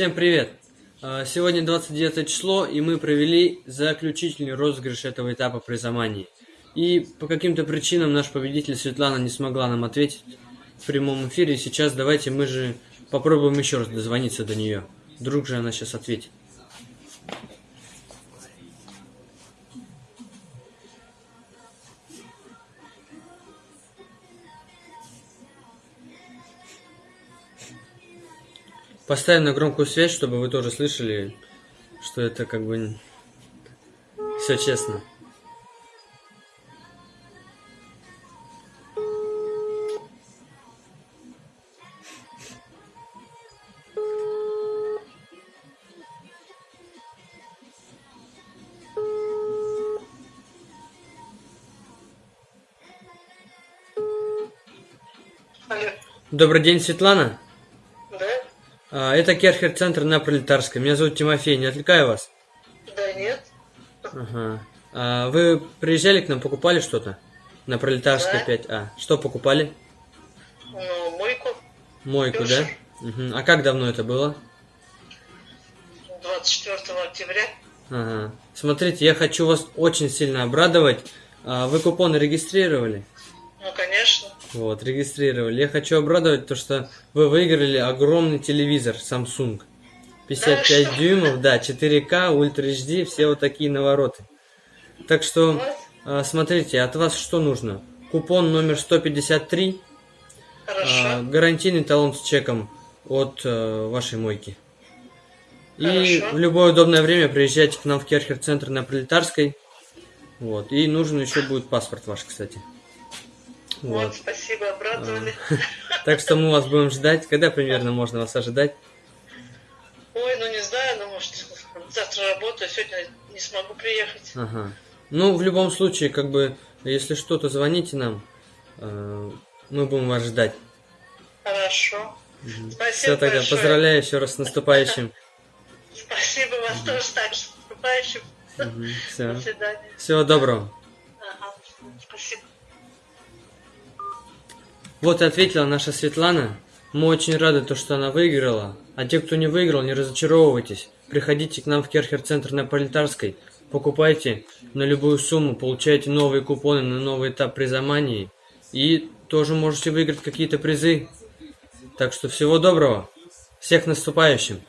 Всем привет! А, Сегодня 29 число, и мы провели заключительный розыгрыш этого этапа приза И по каким-то причинам наш победитель Светлана не смогла нам ответить в прямом эфире. Сейчас давайте мы же попробуем еще раз дозвониться до нее. Вдруг же она сейчас ответит. Поставим на громкую связь, чтобы вы тоже слышали, что это как бы все честно. Алло. Добрый день, Светлана. А, Это Керхер-центр на Пролетарской. Меня зовут Тимофей, не отвлекаю вас? Да нет. Ага. А вы приезжали к нам, покупали что-то? На Пролетарской Да. 5А. Что покупали? Ну, мойку Мойку, Дёшево. да? Мгм. А как давно это было? 24 октября. Ага. Смотрите, я хочу вас очень сильно обрадовать. А, Вы купоны регистрировали? Вот, регистрировали. Я хочу обрадовать то, что вы выиграли огромный телевизор Samsung. 55 Да дюймов, да, 4К, Ультра HD, все вот такие навороты. Так что, а, смотрите, от вас что нужно? Купон номер 153, Хорошо. а, гарантийный талон с чеком от э, вашей мойки. И Хорошо. в любое удобное время приезжайте к нам в Керхер-центр на Пролетарской. Вот. И нужен еще будет паспорт ваш, кстати. Вот. Вот. спасибо, обрадовали. Так что мы вас будем ждать. Когда примерно можно вас ожидать? Ой, ну не знаю, ну может завтра работаю, сегодня не смогу приехать. Ага. Ну, в любом случае, как бы, если что-то, звоните нам. Э, Мы будем вас ждать. Хорошо. Спасибо Все, тогда большое. поздравляю еще раз с наступающим. Спасибо вас тоже так, с наступающим. Все. До свидания. Всего доброго. Ага. Спасибо. Вот и ответила наша Светлана. Мы очень рады, то, что она выиграла. А те, кто не выиграл, не разочаровывайтесь. Приходите к нам в Керхер-центр на Пролетарской. Покупайте на любую сумму, получайте новые купоны на новый этап приза И тоже можете выиграть какие-то призы. Так что всего доброго. Всех наступающим.